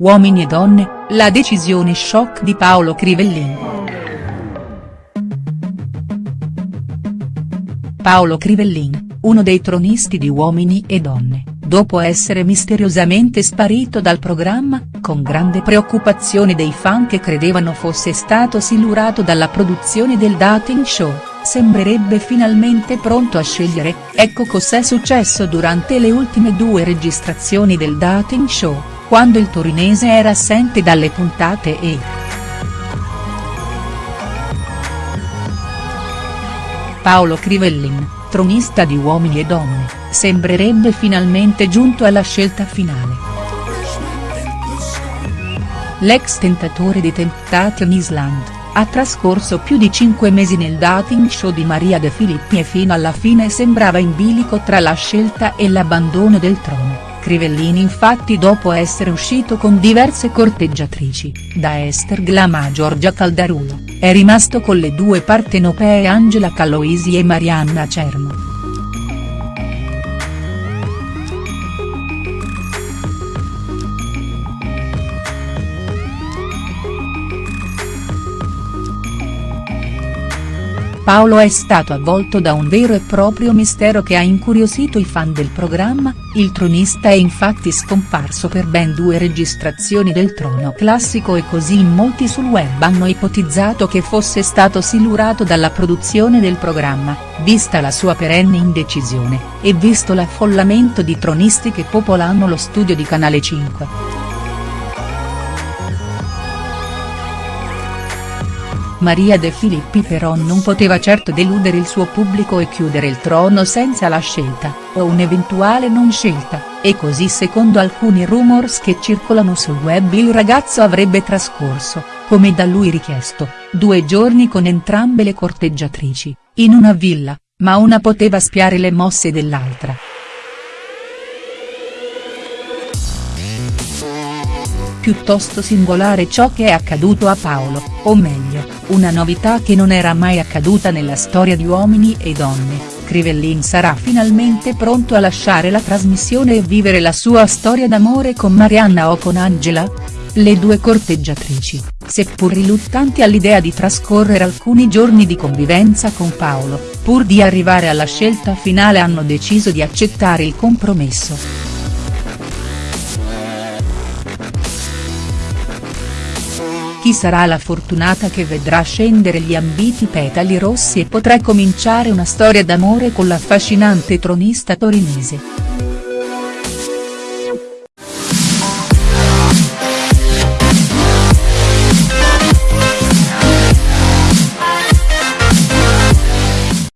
Uomini e donne, la decisione shock di Paolo Crivellin. Paolo Crivellin, uno dei tronisti di Uomini e Donne, dopo essere misteriosamente sparito dal programma, con grande preoccupazione dei fan che credevano fosse stato silurato dalla produzione del dating show, sembrerebbe finalmente pronto a scegliere, ecco cos'è successo durante le ultime due registrazioni del dating show quando il torinese era assente dalle puntate e. Paolo Crivellin, tronista di Uomini e Donne, sembrerebbe finalmente giunto alla scelta finale. L'ex tentatore di Temptation Island, ha trascorso più di cinque mesi nel dating show di Maria De Filippi e fino alla fine sembrava in bilico tra la scelta e l'abbandono del trono. Crivellini infatti dopo essere uscito con diverse corteggiatrici, da Esther Glama a Giorgia Caldarulo, è rimasto con le due partenopee Angela Caloisi e Marianna Cerno. Paolo è stato avvolto da un vero e proprio mistero che ha incuriosito i fan del programma, il tronista è infatti scomparso per ben due registrazioni del trono classico e così molti sul web hanno ipotizzato che fosse stato silurato dalla produzione del programma, vista la sua perenne indecisione, e visto l'affollamento di tronisti che popolano lo studio di Canale 5. Maria De Filippi però non poteva certo deludere il suo pubblico e chiudere il trono senza la scelta, o un'eventuale non scelta, e così secondo alcuni rumors che circolano sul web il ragazzo avrebbe trascorso, come da lui richiesto, due giorni con entrambe le corteggiatrici, in una villa, ma una poteva spiare le mosse dell'altra. Piuttosto singolare ciò che è accaduto a Paolo, o meglio, una novità che non era mai accaduta nella storia di Uomini e Donne, Crivellin sarà finalmente pronto a lasciare la trasmissione e vivere la sua storia d'amore con Marianna o con Angela? Le due corteggiatrici, seppur riluttanti all'idea di trascorrere alcuni giorni di convivenza con Paolo, pur di arrivare alla scelta finale hanno deciso di accettare il compromesso. Chi sarà la fortunata che vedrà scendere gli ambiti petali rossi e potrà cominciare una storia d'amore con l'affascinante tronista torinese.